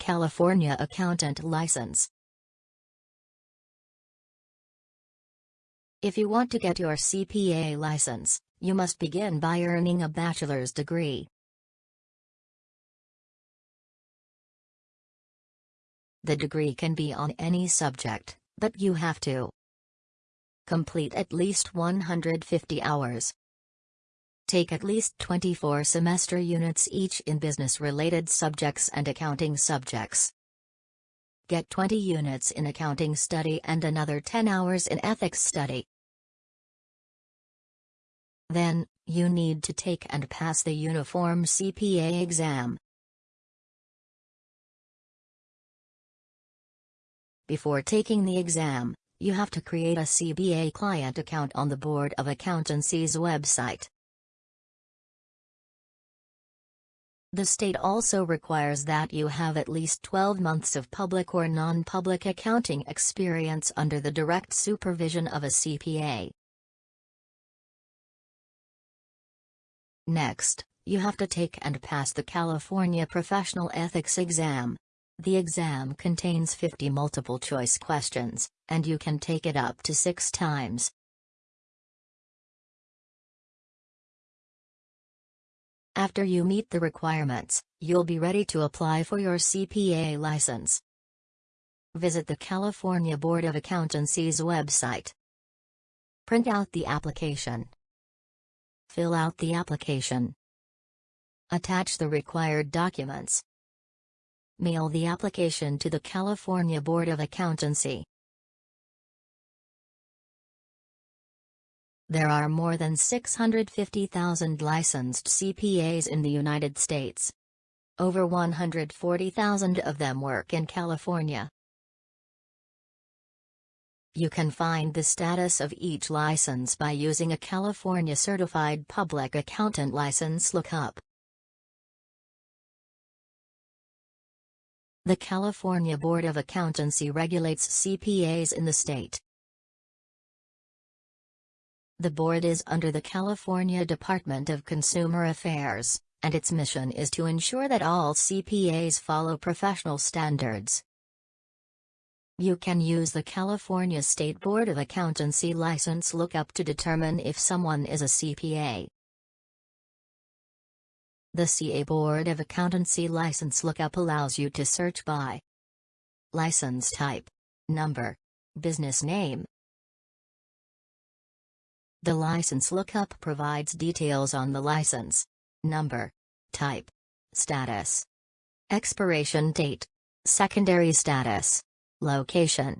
California Accountant License. If you want to get your CPA license, you must begin by earning a bachelor's degree. The degree can be on any subject, but you have to complete at least 150 hours. Take at least 24 semester units each in business-related subjects and accounting subjects. Get 20 units in accounting study and another 10 hours in ethics study. Then, you need to take and pass the Uniform CPA exam. Before taking the exam, you have to create a CBA client account on the Board of Accountancy's website. The state also requires that you have at least 12 months of public or non-public accounting experience under the direct supervision of a CPA. Next, you have to take and pass the California Professional Ethics Exam. The exam contains 50 multiple choice questions, and you can take it up to six times. After you meet the requirements, you'll be ready to apply for your CPA license. Visit the California Board of Accountancy's website. Print out the application. Fill out the application. Attach the required documents. Mail the application to the California Board of Accountancy. There are more than 650,000 licensed CPAs in the United States. Over 140,000 of them work in California. You can find the status of each license by using a California Certified Public Accountant license lookup. The California Board of Accountancy regulates CPAs in the state. The board is under the California Department of Consumer Affairs, and its mission is to ensure that all CPAs follow professional standards. You can use the California State Board of Accountancy license lookup to determine if someone is a CPA. The CA Board of Accountancy license lookup allows you to search by license type, number, business name, the license lookup provides details on the license, number, type, status, expiration date, secondary status, location,